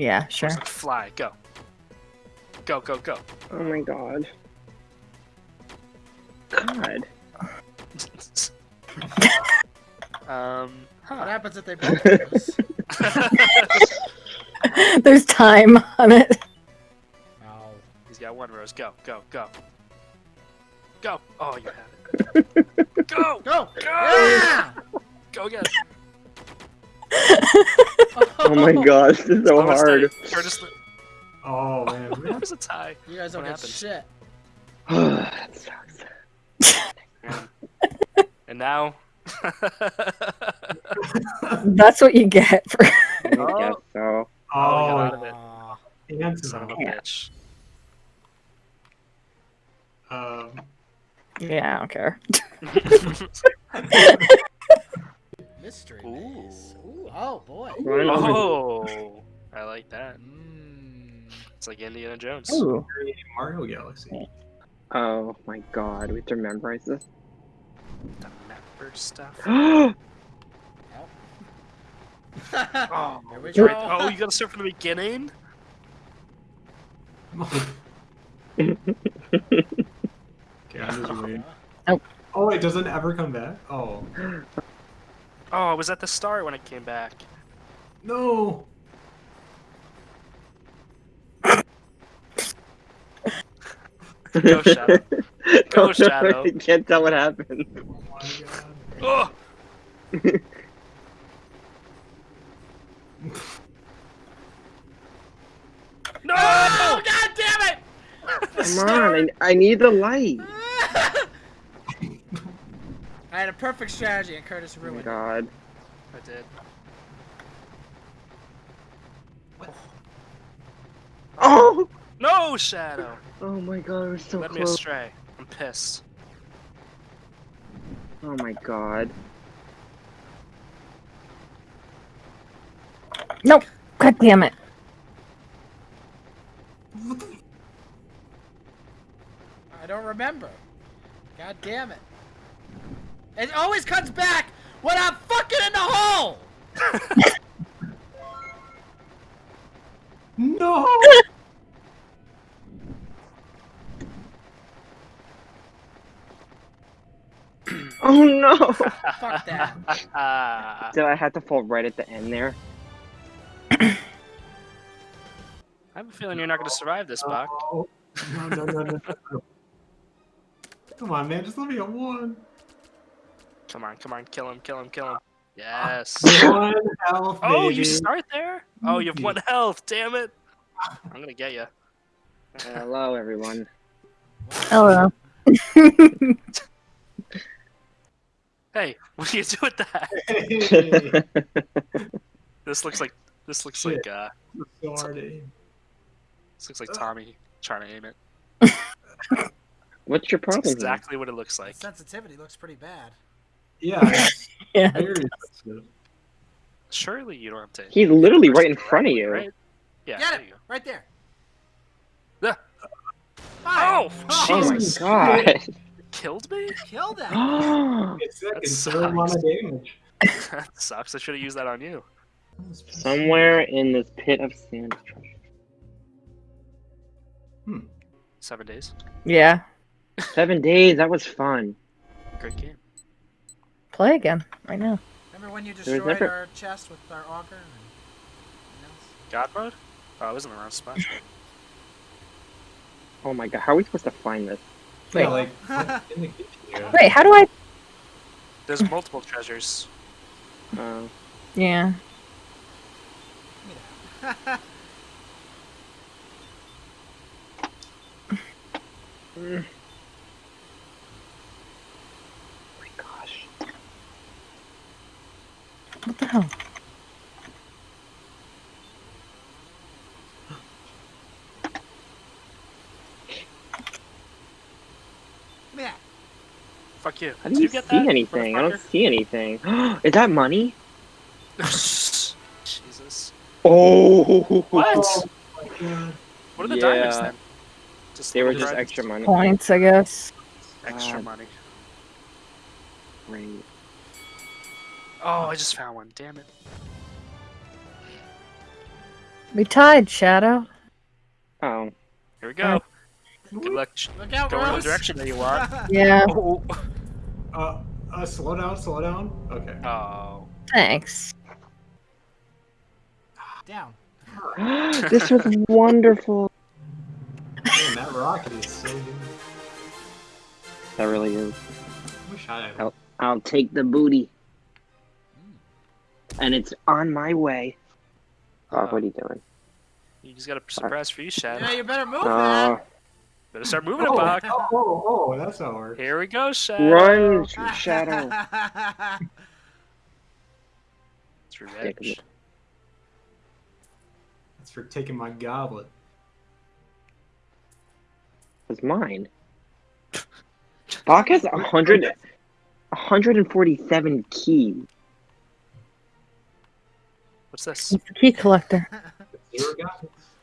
Yeah, sure. Just, like, fly. Go. Go, go, go. Oh my god. God. um, What happens if they both lose? There's time on it. Oh. He's got one rose. Go, go, go. Go. Oh, you have it. Go! Go! Go! Yeah! Go again. Oh my god, this is so Lowest hard. Curtis, Oh man, we it was a tie. You guys don't What get shit. that sucks. And now. That's what you get for. I guess so. Oh, we out Oh, of it. Son of a Yeah. bitch. um, yeah, I don't care. Mystery Ooh. maze. Ooh, oh boy. oh, I like that. Mm. It's like Indiana Jones. Ooh. Mario Galaxy. Oh my god, we have to memorize this. The member stuff. oh Oh, we go. oh, you gotta start from the beginning? okay, I'm just waiting. Nope. Oh wait, does it ever come back? Oh Oh, I was at the start when it came back. no! Go, Shadow. Go, Oh, no, Shadow. I can't tell what happened. Oh my god. Oh! No! Oh, god damn it! Come on, I, I need the light. I had a perfect strategy and Curtis Oh my ruined it. god. I did. Oh! oh. No, Shadow! Oh my god, we're so Led me astray. I'm pissed. Oh my god. Nope. God damn it. I don't remember. God damn it. It always comes back when I'm fucking in the hole! No! Oh no! Fuck that. I Did I have to fall right at the end there? I have a feeling you're not gonna survive this, Buck. Oh, no, no, no, no, no. Come on, man, just let me get one. Come on, come on, kill him, kill him, kill him. Yes. One health, Oh, baby. you start there? Oh, you have one health. Damn it! I'm gonna get you. Hello, everyone. Hello. Hey, what do you do with that? This looks like this looks Shit. like uh so hard to aim. this looks like Tommy trying to aim it. What's your problem? here? exactly what it looks The like. sensitivity looks pretty bad. Yeah, Yeah. Surely you don't have to. He's literally right in front of you. Right? Yeah. Get there you. Right there. Yeah. Fire. Oh, Oh, oh my Jesus god. Killed me? Kill that. Oh, It's second, That so amount of damage. that sucks. I should have used that on you. Somewhere in this pit of sand. is treasure. Hmm. Seven days. Yeah. Seven days. That was fun. Great game. Play again right now. Remember when you destroyed never- our chest with our auger? And... God mode? Oh, I was in the wrong spot. Oh my god. How are we supposed to find this? Wait. Yeah, like in the kitchen. Yeah. Wait, how do I? There's multiple treasures. Uh, Yeah. mm. Oh my gosh. What the hell? Give me that. Fuck you. How Did do you, you get see that? anything? I don't see anything. Is that money? Jesus. Oh. What? Oh. What are the diamonds Yeah. then? Just They were just extra money. Points, I guess. Extra God. money. Great. Oh, I just found one. Damn it. We tied, Shadow. Oh. Here we go. Good luck. Look out, Go in the Rose. direction that you want. Yeah. Oh. Uh, uh, slow down, slow down. Okay. Oh. Thanks. Down. this was wonderful. Man, that rocket is so good. That really is. Wish I had. I'll take the booty. And it's on my way. Oh, what are you doing? You just got a surprise for you, Shadow. Yeah, you better move Uh, Better start moving it, Oh, Buck. oh, oh, oh, that's how it works. Here we go, Shadow. run. Shadow. It's revenge. That's for taking my goblet. It's mine. Bach has 100, 147 keys. What's this? He's the key collector.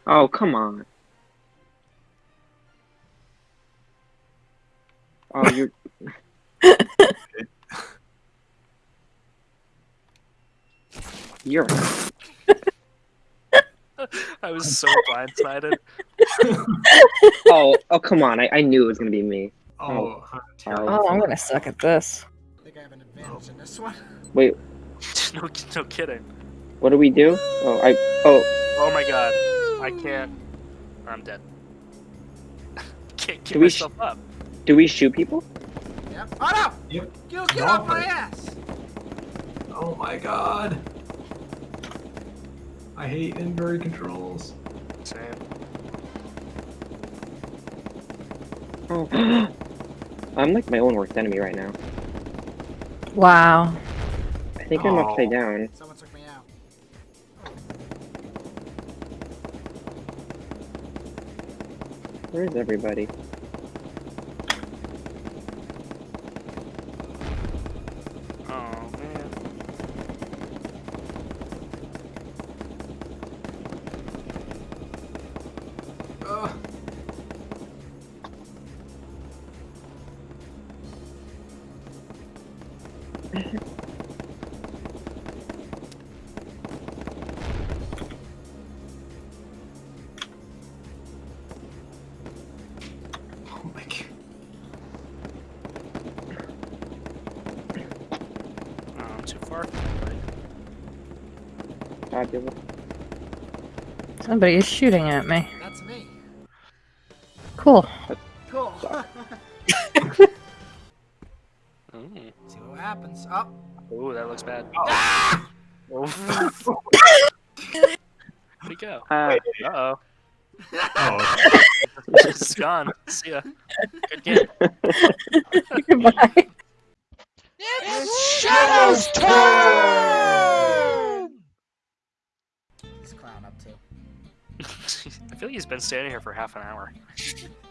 Oh, come on. Oh, you're. You're. I was so blindsided. Oh, oh, come on. I, I knew it was gonna be me. Oh, oh. oh I'm. Oh, I'm gonna suck at this. I think I have an advantage in this one. Wait, no, no kidding. What do we do? Oh, I. Oh, Oh my god. I can't. I'm dead. can't get Do we sh- myself up. do we shoot people? Yep. Oh no! Yep. You get off my ass! Oh my god. I hate inventory controls. Same. Oh. I'm like my own worst enemy right now. Wow. I think I'm Oh. upside down. Someone Where is everybody? Oh man. I'm far. Somebody is shooting at me. That's me. Cool. Cool. Mm. See what happens. Oh. Oh, that looks bad. Ah! Oh. Where'd he go? Uh, Uh oh. Oh, It's gone. See ya. Good game. Goodbye. Shadow's turn! What's Clown up to? I feel like he's been standing here for half an hour.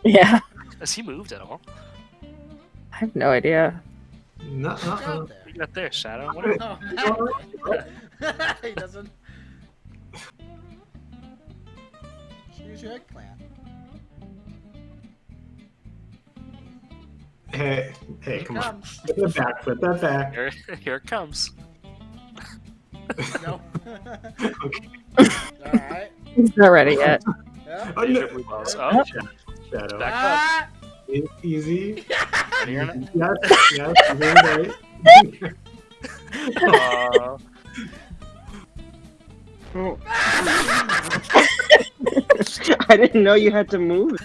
Yeah. Has he moved at all? I have no idea. no, What's uh, there? What you got there, Shadow? What are... Oh, Matt. he doesn't. Choose your eggplant. Hey, hey, Here come on. comes. Put that back, put that back. Here, here it comes. No. Okay. Alright. He's not ready yet. Yeah. Oh, Deja no. vu balls. Oh, Shadow. Back Ah! E- Easy. ready or not? Yes, yes, very right. Aw. oh. I didn't know you had to move.